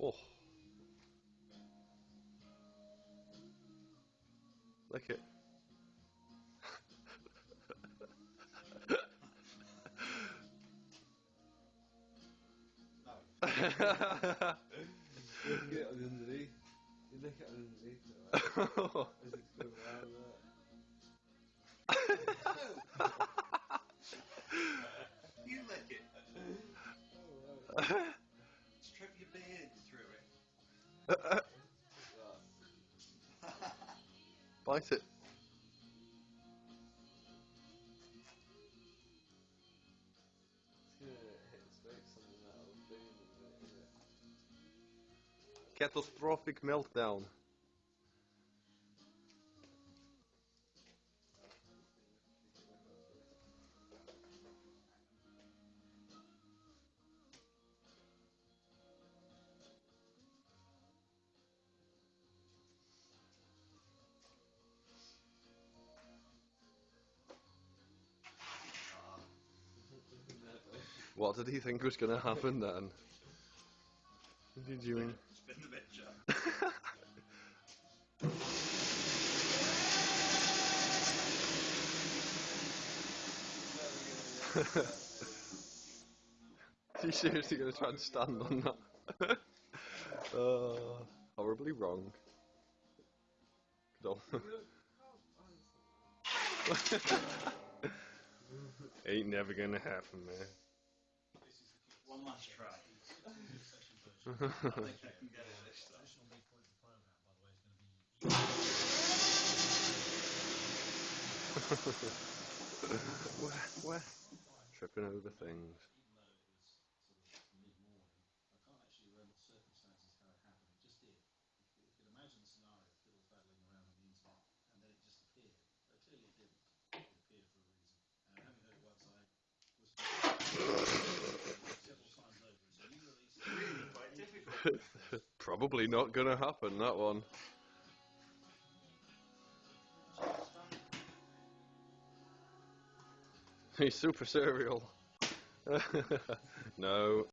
Oh. Lick it. No. You lick it underneath. You lick it underneath. isn't it? Catastrophic meltdown. What did he think was going to happen then? What did you mean? Spin the picture. Are you seriously going to try and stand on that? uh, horribly wrong. Ain't never gonna happen, man. One last try. I think I can get it this time. Additional midpoint of the program, Probably not gonna happen, that one. He's super serial. no.